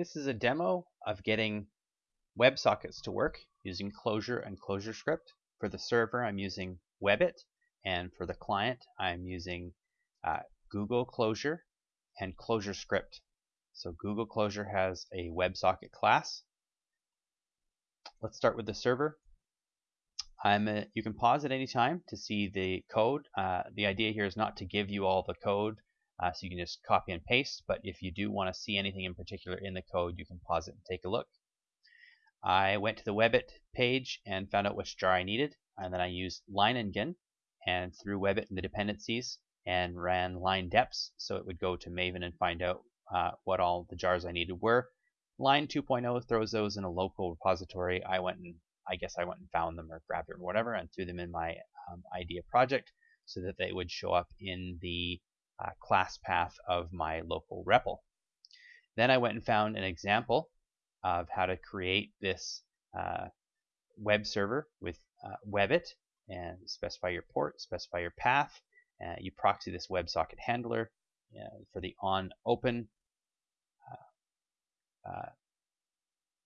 This is a demo of getting WebSockets to work using Clojure and ClojureScript. For the server, I'm using Webbit, and for the client, I'm using uh, Google Closure and ClojureScript. So Google Closure has a WebSocket class. Let's start with the server. A, you can pause at any time to see the code. Uh, the idea here is not to give you all the code uh, so you can just copy and paste, but if you do want to see anything in particular in the code, you can pause it and take a look. I went to the Webbit page and found out which jar I needed, and then I used Leiningen and threw Webbit in the dependencies and ran lein deps so it would go to Maven and find out uh, what all the jars I needed were. Lein 2.0 throws those in a local repository. I went and I guess I went and found them or grabbed them or whatever and threw them in my um, idea project so that they would show up in the uh, class path of my local REPL. Then I went and found an example of how to create this uh, web server with uh, Webbit and specify your port, specify your path. Uh, you proxy this WebSocket handler uh, for the on open uh,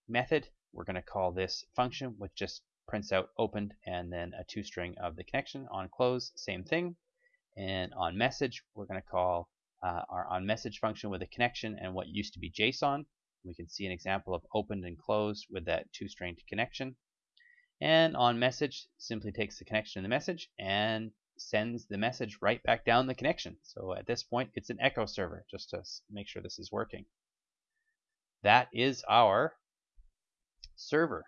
method. We're going to call this function, which just prints out opened and then a toString of the connection. On close, same thing. And on message, we're going to call uh, our on message function with a connection and what used to be JSON. We can see an example of opened and closed with that toString connection. And on message simply takes the connection in the message and sends the message right back down the connection. So at this point, it's an echo server just to make sure this is working. That is our server.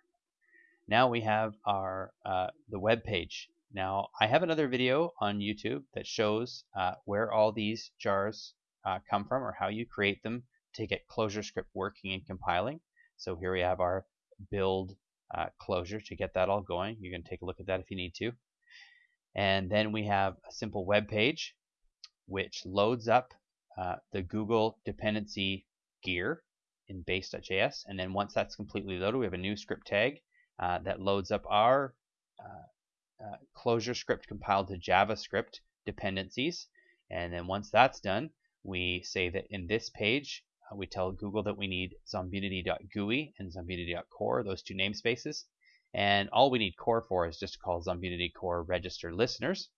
Now we have our uh, the web page now, I have another video on YouTube that shows uh, where all these jars uh, come from or how you create them to get ClojureScript working and compiling. So here we have our build uh, Clojure to get that all going. You can take a look at that if you need to. And then we have a simple web page which loads up uh, the Google dependency gear in base.js. And then once that's completely loaded, we have a new script tag uh, that loads up our uh, uh, ClojureScript compiled to JavaScript dependencies. And then once that's done, we say that in this page, uh, we tell Google that we need zombunity.gui and zombunity.core, those two namespaces. And all we need core for is just to call zombunity core register listeners.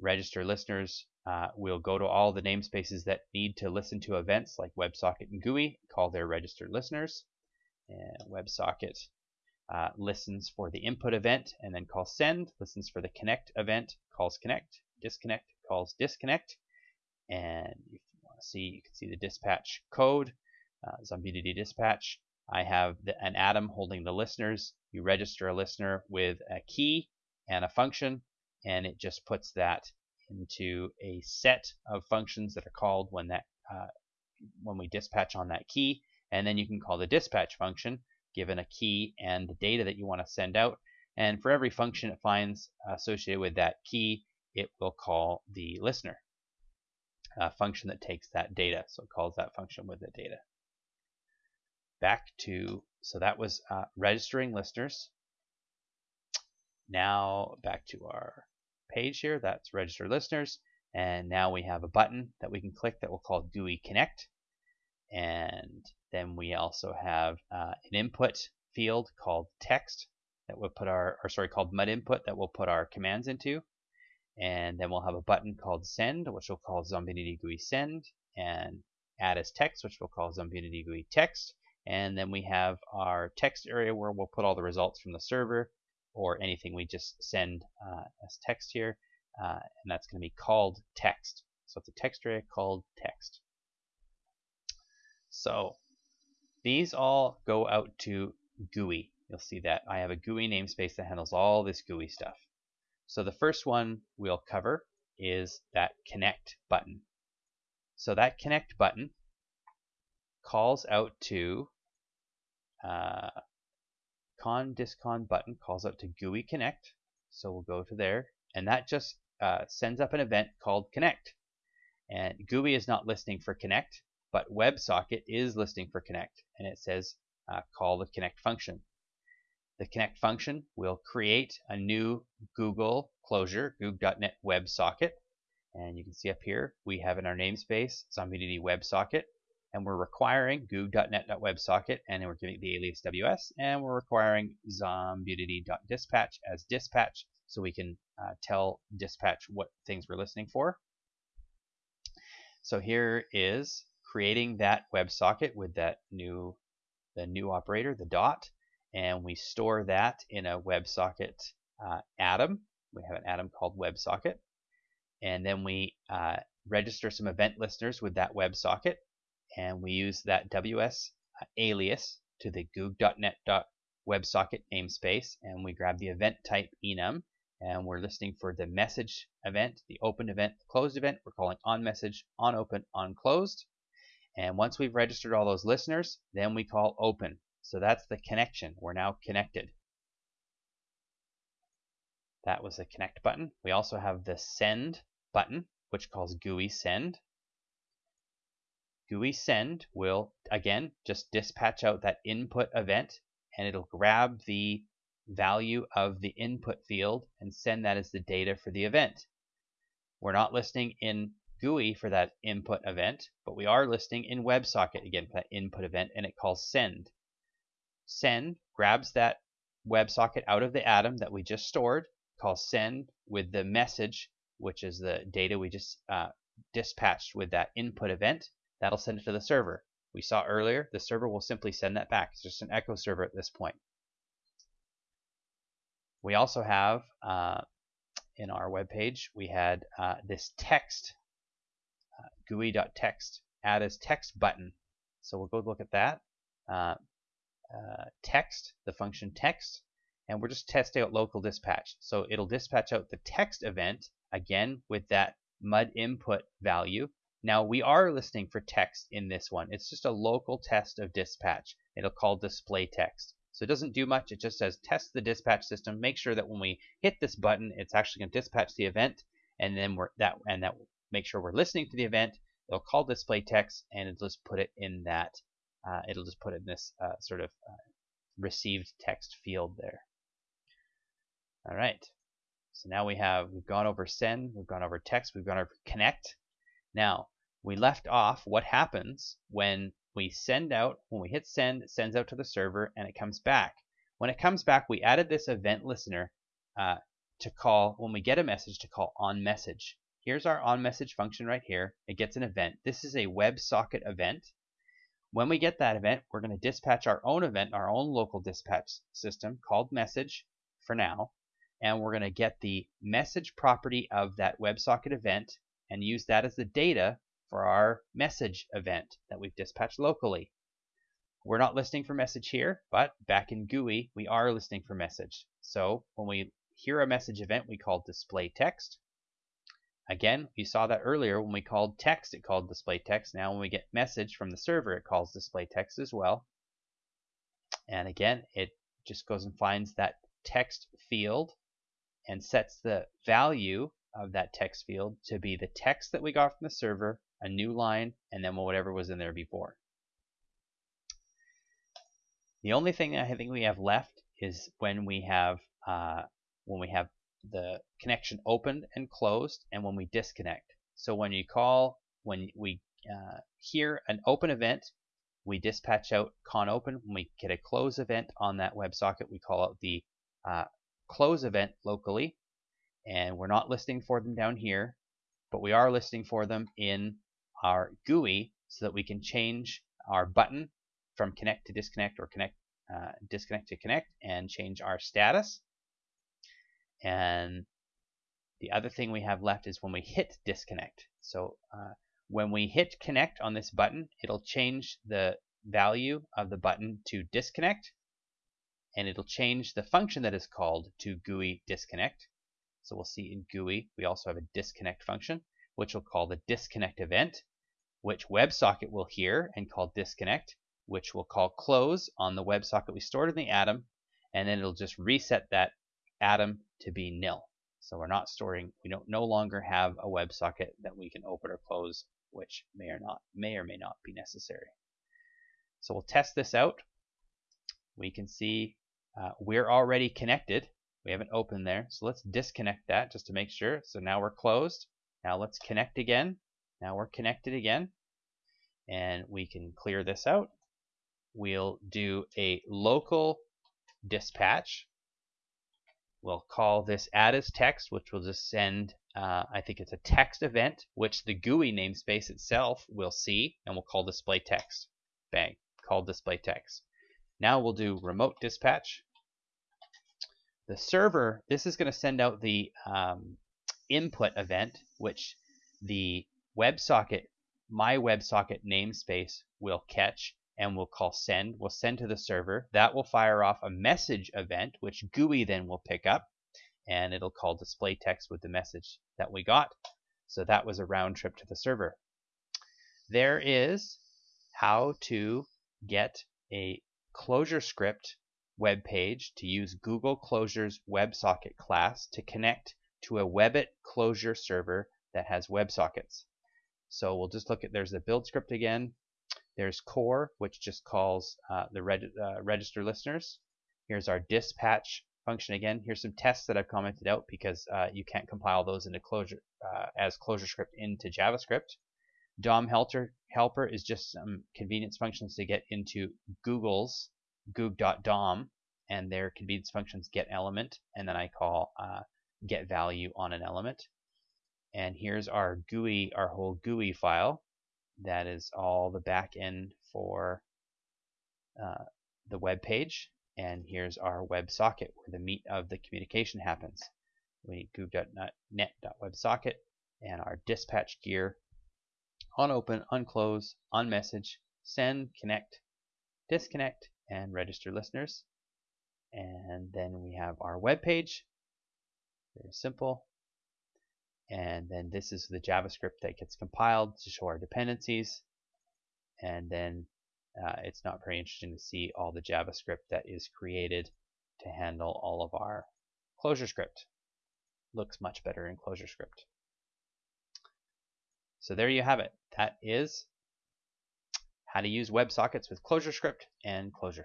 Register listeners uh, will go to all the namespaces that need to listen to events like WebSocket and GUI, call their registered listeners. And WebSocket uh, listens for the input event and then calls send, listens for the connect event, calls connect, disconnect, calls disconnect. And if you want to see, you can see the dispatch code, uh, Zombunity dispatch. I have the, an atom holding the listeners. You register a listener with a key and a function, and it just puts that into a set of functions that are called when that uh, when we dispatch on that key. And then you can call the dispatch function given a key and the data that you want to send out. And for every function it finds associated with that key, it will call the listener a function that takes that data. So it calls that function with the data. Back to, so that was uh, registering listeners. Now back to our page here, that's register listeners. And now we have a button that we can click that we'll call GUI Connect. And then we also have uh, an input field called text that we'll put our, or sorry, called mud input that we'll put our commands into. And then we'll have a button called send, which we'll call Zombunity GUI send, and add as text, which we'll call Zombunity GUI text. And then we have our text area where we'll put all the results from the server or anything we just send uh, as text here. Uh, and that's going to be called text. So it's a text area called text. So these all go out to GUI. You'll see that I have a GUI namespace that handles all this GUI stuff. So the first one we'll cover is that connect button. So that connect button calls out to uh, con discon button calls out to GUI connect. So we'll go to there and that just uh, sends up an event called connect. And GUI is not listening for connect but WebSocket is listening for connect and it says uh, call the connect function. The connect function will create a new Google Clojure, Goog.net WebSocket. And you can see up here, we have in our namespace Zombunity WebSocket. and we're requiring goog.net.websocket, and we're giving the alias ws, and we're requiring zombunity.dispatch as dispatch, so we can uh, tell dispatch what things we're listening for. So here is creating that WebSocket with that new, the new operator, the dot, and we store that in a WebSocket uh, atom. We have an atom called WebSocket, and then we uh, register some event listeners with that WebSocket, and we use that WS alias to the goog.net.websocket namespace, and we grab the event type enum, and we're listening for the message event, the open event, the closed event. We're calling on message, on open, on closed. And once we've registered all those listeners, then we call open. So that's the connection. We're now connected. That was the connect button. We also have the send button, which calls GUI send. GUI send will, again, just dispatch out that input event and it'll grab the value of the input field and send that as the data for the event. We're not listening in GUI for that input event, but we are listing in WebSocket again for that input event, and it calls send. Send grabs that WebSocket out of the atom that we just stored, calls send with the message, which is the data we just uh, dispatched with that input event. That'll send it to the server. We saw earlier, the server will simply send that back. It's just an echo server at this point. We also have uh, in our web page, we had uh, this text, uh, GUI.text, add as text button. So we'll go look at that. Uh, uh, text, the function text, and we're just testing out local dispatch. So it'll dispatch out the text event, again, with that MUD input value. Now we are listening for text in this one. It's just a local test of dispatch. It'll call display text. So it doesn't do much. It just says test the dispatch system. Make sure that when we hit this button, it's actually going to dispatch the event, and then we're that and that make sure we're listening to the event. It'll call display text, and it'll just put it in that. Uh, it'll just put it in this uh, sort of uh, received text field there. All right. So now we have we've gone over send, we've gone over text, we've gone over connect. Now we left off what happens when we send out, when we hit send, it sends out to the server and it comes back. When it comes back, we added this event listener uh, to call, when we get a message, to call on message. Here's our on message function right here. It gets an event. This is a WebSocket event. When we get that event, we're going to dispatch our own event, our own local dispatch system called message for now. And we're going to get the message property of that WebSocket event and use that as the data for our message event that we've dispatched locally. We're not listening for message here, but back in GUI, we are listening for message. So when we hear a message event, we call display text. Again, we saw that earlier when we called text, it called display text. Now when we get message from the server, it calls display text as well. And again, it just goes and finds that text field and sets the value of that text field to be the text that we got from the server a new line, and then whatever was in there before. The only thing I think we have left is when we have uh, when we have the connection opened and closed, and when we disconnect. So when you call, when we uh, hear an open event, we dispatch out con open. When we get a close event on that WebSocket, we call out the uh, close event locally, and we're not listing for them down here, but we are listing for them in our GUI so that we can change our button from connect to disconnect or connect uh, disconnect to connect and change our status. And the other thing we have left is when we hit disconnect. So uh, when we hit connect on this button, it'll change the value of the button to disconnect and it'll change the function that is called to GUI disconnect. So we'll see in GUI we also have a disconnect function which we'll call the disconnect event, which WebSocket will hear and call disconnect, which we'll call close on the WebSocket we stored in the atom, and then it'll just reset that atom to be nil. So we're not storing, we don't no longer have a WebSocket that we can open or close, which may or not may or may not be necessary. So we'll test this out. We can see uh, we're already connected. We haven't opened there, so let's disconnect that just to make sure. So now we're closed. Now let's connect again. Now we're connected again. and we can clear this out. We'll do a local dispatch. We'll call this add as text, which will just send, uh, I think it's a text event, which the GUI namespace itself will see, and we'll call display text. Bang, call display text. Now we'll do remote dispatch. The server, this is going to send out the um, input event, which the WebSocket, my WebSocket namespace will catch and we'll call send. We'll send to the server. That will fire off a message event, which GUI then will pick up and it'll call display text with the message that we got. So that was a round trip to the server. There is how to get a ClojureScript web page to use Google Closure's WebSocket class to connect to a Webbit Clojure server that has WebSockets. So we'll just look at, there's the build script again. There's core, which just calls uh, the reg uh, register listeners. Here's our dispatch function again. Here's some tests that I've commented out because uh, you can't compile those into closure uh, as ClojureScript into JavaScript. DOM helper, helper is just some convenience functions to get into Google's goog.dom and their convenience functions get element and then I call uh, get value on an element. And here's our GUI, our whole GUI file. That is all the back end for uh, the web page. And here's our WebSocket where the meat of the communication happens. We need goog.net.websocket and our dispatch gear on open, on on message, send, connect, disconnect, and register listeners. And then we have our web page. Very simple. And then this is the JavaScript that gets compiled to show our dependencies. And then uh, it's not very interesting to see all the JavaScript that is created to handle all of our ClojureScript. Looks much better in ClojureScript. So there you have it. That is how to use WebSockets with ClojureScript and Clojure.